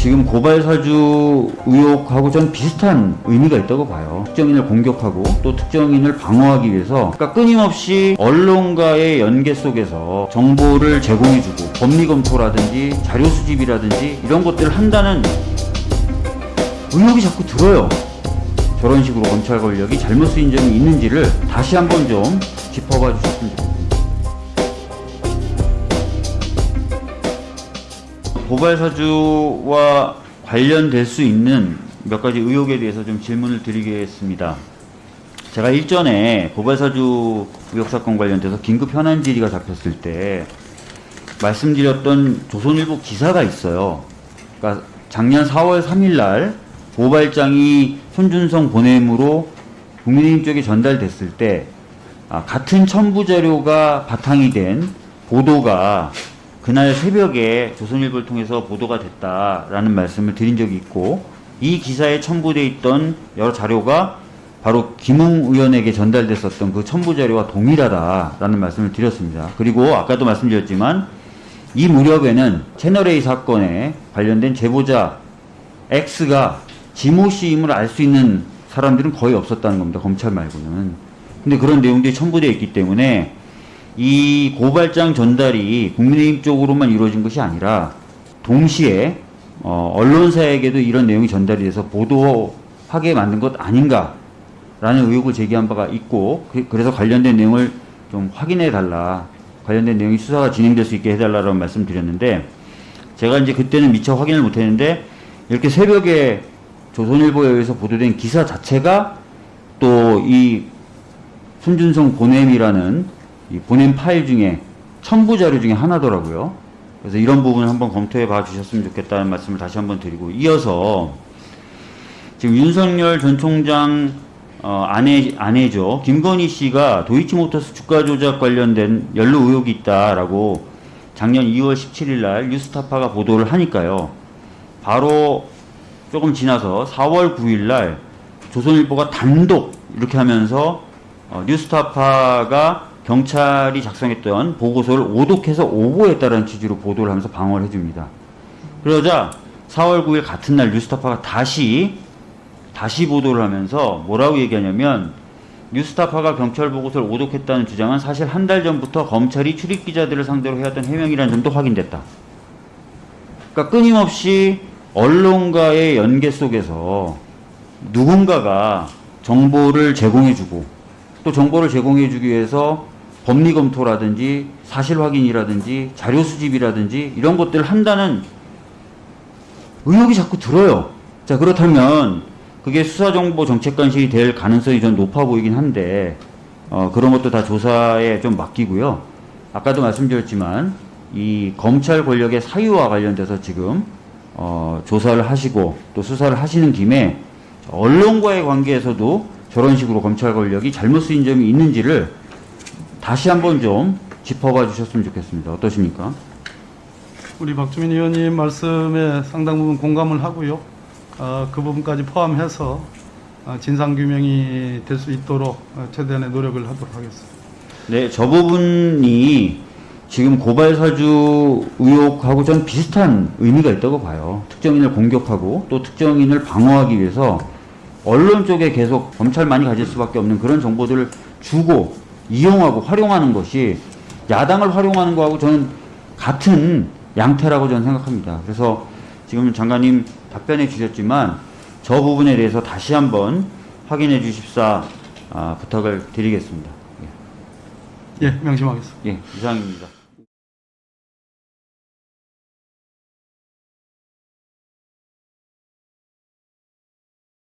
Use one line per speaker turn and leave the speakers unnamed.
지금 고발 사주 의혹하고 전 비슷한 의미가 있다고 봐요. 특정인을 공격하고 또 특정인을 방어하기 위해서 그러니까 끊임없이 언론과의 연계 속에서 정보를 제공해주고 법리 검토라든지 자료 수집이라든지 이런 것들을 한다는 의혹이 자꾸 들어요. 저런 식으로 검찰 권력이 잘못 쓰인 점이 있는지를 다시 한번 좀 짚어봐 주셨으면 좋겠습니다. 고발 사주와 관련될 수 있는 몇 가지 의혹에 대해서 좀 질문을 드리겠습니다. 제가 일전에 고발 사주 의혹 사건 관련돼서 긴급 현안 질의가 잡혔을 때 말씀드렸던 조선일보 기사가 있어요. 그러니까 작년 4월 3일 날 고발장이 손준성 보냄으로 국민의힘 쪽에 전달됐을 때 아, 같은 첨부 자료가 바탕이 된 보도가 그날 새벽에 조선일보를 통해서 보도가 됐다라는 말씀을 드린 적이 있고 이 기사에 첨부돼 있던 여러 자료가 바로 김웅 의원에게 전달됐었던 그 첨부 자료와 동일하다라는 말씀을 드렸습니다. 그리고 아까도 말씀드렸지만 이 무렵에는 채널A 사건에 관련된 제보자 X가 지모 씨임을 알 수 있는 사람들은 거의 없었다는 겁니다. 검찰 말고는. 근데 그런 내용들이 첨부되어 있기 때문에 이 고발장 전달이 국민의힘 쪽으로만 이루어진 것이 아니라 동시에 어, 언론사에게도 이런 내용이 전달이 돼서 보도하게 만든 것 아닌가라는 의혹을 제기한 바가 있고 그- 그래서 관련된 내용을 좀 확인해 달라 관련된 내용이 수사가 진행될 수 있게 해달라고 말씀 드렸는데 제가 이제 그때는 미처 확인을 못했는데 이렇게 새벽에 조선일보에 의해서 보도된 기사 자체가 또 이 손준성 보냄이라는 이 보냄 파일 중에 첨부 자료 중에 하나더라고요. 그래서 이런 부분을 한번 검토해 봐 주셨으면 좋겠다는 말씀을 다시 한번 드리고 이어서 지금 윤석열 전 총장 어, 아내 아내죠 김건희 씨가 도이치모터스 주가 조작 관련된 연루 의혹이 있다라고 작년 2월 17일 날 뉴스타파가 보도를 하니까요. 바로 조금 지나서 4월 9일 날 조선일보가 단독 이렇게 하면서 어, 뉴스타파가 경찰이 작성했던 보고서를 오독해서 오보했다는 취지로 보도를 하면서 방어를 해줍니다. 그러자 4월 9일 같은 날 뉴스타파가 다시 다시 보도를 하면서 뭐라고 얘기하냐면 뉴스타파가 경찰 보고서를 오독했다는 주장은 사실 한 달 전부터 검찰이 출입 기자들을 상대로 해왔던 해명이라는 점도 확인됐다. 그러니까 끊임없이 언론과의 연계 속에서 누군가가 정보를 제공해주고 또 정보를 제공해주기 위해서 법리 검토라든지 사실 확인이라든지 자료 수집이라든지 이런 것들을 한다는 의혹이 자꾸 들어요. 자 그렇다면 그게 수사정보 정책관실이 될 가능성이 좀 높아 보이긴 한데 어, 그런 것도 다 조사에 좀 맡기고요. 아까도 말씀드렸지만 이 검찰 권력의 사유와 관련돼서 지금 어, 조사를 하시고 또 수사를 하시는 김에 언론과의 관계에서도 저런 식으로 검찰 권력이 잘못 쓰인 점이 있는지를 다시 한번 좀 짚어봐 주셨으면 좋겠습니다. 어떠십니까?
우리 박주민 의원님 말씀에 상당 부분 공감을 하고요. 어, 그 부분까지 포함해서 어, 진상 규명이 될 수 있도록 어, 최대한의 노력을 하도록 하겠습니다.
네, 저 부분이 지금 고발 사주 의혹하고 전 비슷한 의미가 있다고 봐요. 특정인을 공격하고 또 특정인을 방어하기 위해서 언론 쪽에 계속 검찰만이 가질 수밖에 없는 그런 정보들을 주고 이용하고 활용하는 것이 야당을 활용하는 거하고 저는 같은 양태라고 저는 생각합니다. 그래서 지금 장관님 답변해 주셨지만 저 부분에 대해서 다시 한번 확인해 주십사 아, 부탁을 드리겠습니다.
예, 명심하겠습니다.
예, 이상입니다.